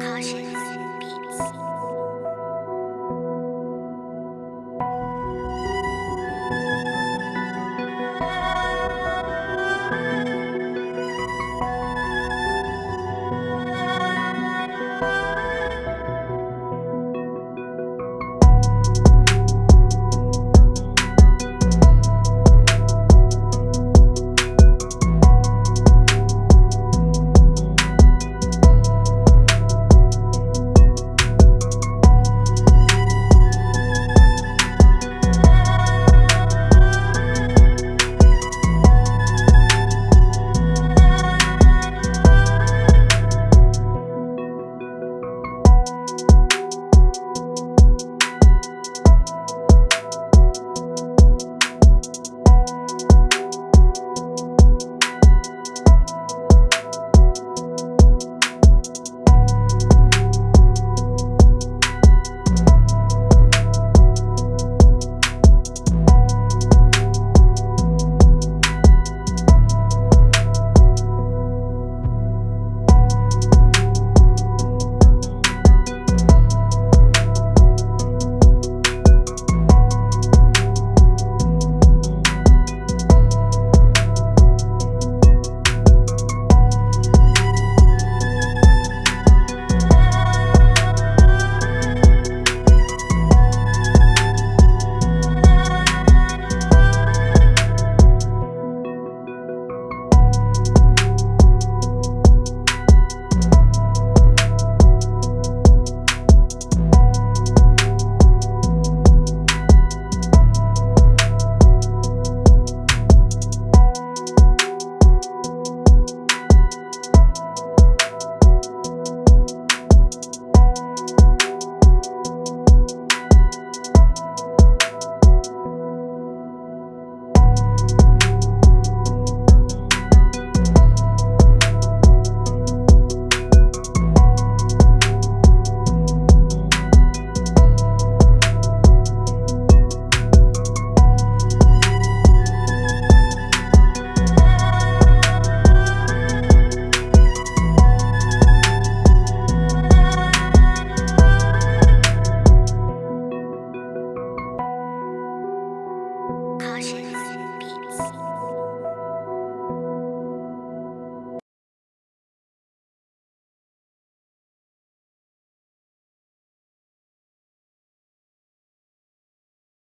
好些